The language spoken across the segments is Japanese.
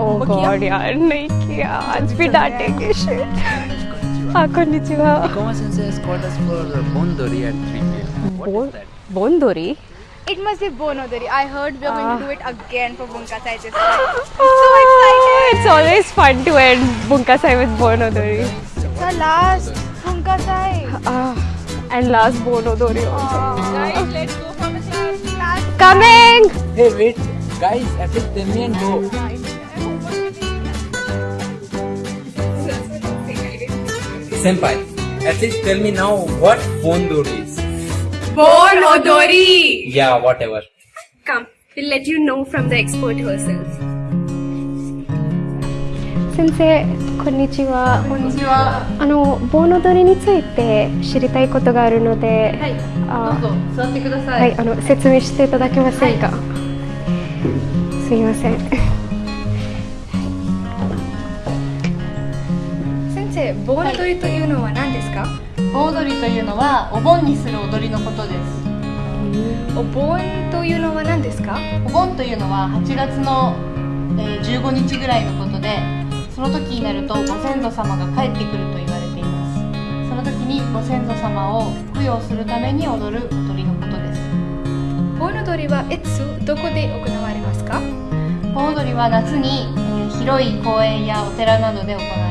ओ गॉड यार नहीं किया आज भी डांटेंगे शिट हाँ konnichiwa Ikoma sensei has called us for Bondori at 3 p.m. What is that? bondori It must be Bonodori. I heard we are going Ah. to do it again for Bunkasai this time. i'm so excited. it's always fun to end bunkasai with bonodori The last Bunkasai. ah and last bonodori also Guys, let's go for the class. coming Hey, wait. Guys, at least tell me Senpai, at least tell me now what Bondori is. Bonodori! Yeah, whatever. Come, we'll let you know from the expert herself. 先生こんにちはこんにちはあの盆踊りについて知りたいことがあるのではい、あどうぞ座ってくださ。はいいあの説明していただけませんか、すいません先生、Bonodori というのは何ですか？盆踊りというのはお盆にする踊りのことです。お盆というのは何ですか？お盆というのは8月の、えー15日ぐらいのことでその時になるとご先祖様が帰ってくると言われています。その時にご先祖様を供養するために踊る踊りのことです。盆踊りはいつ、どこで行われますか？盆踊りは夏に、えー広い公園やお寺などで行われます。えー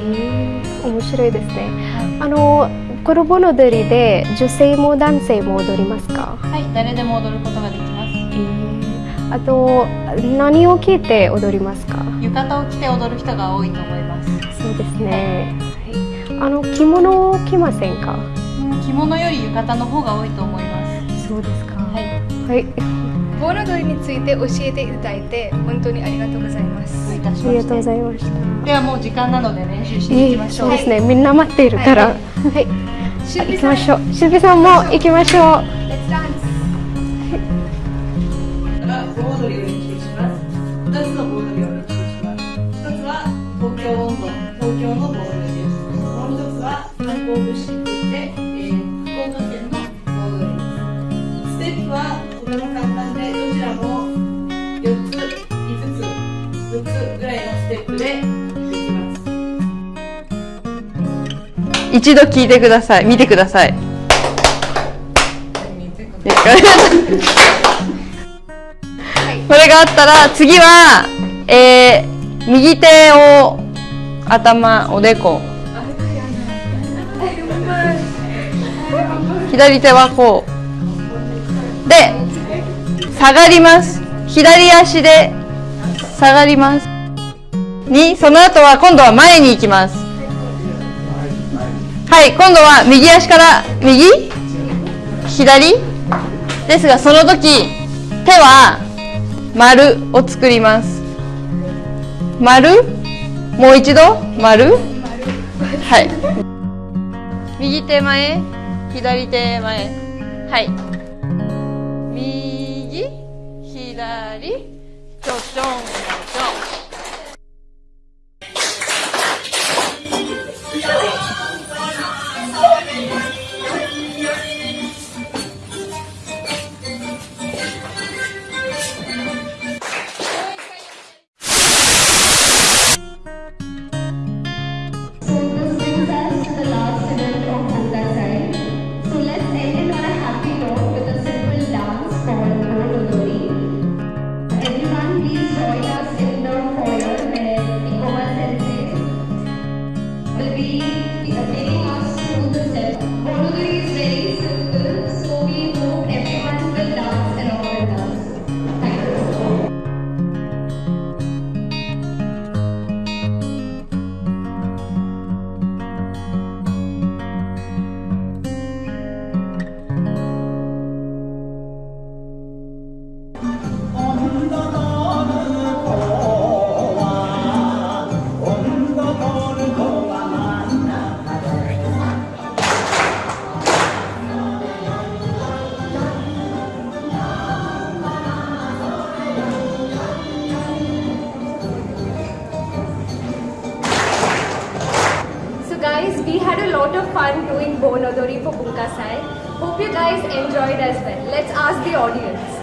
面白いですね。あのこの盆踊りで女性も男性も踊りますか、はい誰でも踊ることができます。あと何を聞いて踊りますか？浴衣を着て踊る人が多いと思います。そうですね、はい、あの着物を着ませんか？うん着物より浴衣の方が多いと思います。そうですか。はいはい。盆踊りについて教えていただいて本当にありがとうございます。ありがとうございました。ではもう時間なので練習していきましょう、そうですねみんな待ってい。るからはい、行きましょう。しゅうぴさんも行きましょう Let's dance! から盆踊りを練習します。2つの盆踊りを練習します。1つは東京温度、東京の盆踊りップで。一度聞いてください。見てください。これがあったら次は、えー右手を頭おでこ。左手はこう。で下がります。左足で下がりますにその後は今度は前に行きます。はい、今度は右足から右？左？ですがその時手は丸を作ります。丸？もう一度？丸？はい。右手前？左手前？はい。右？左？ちょちょんちょちょん fun doing Bonodori for Bunkasai. Hope you guys enjoyed as well. Let's ask the audience.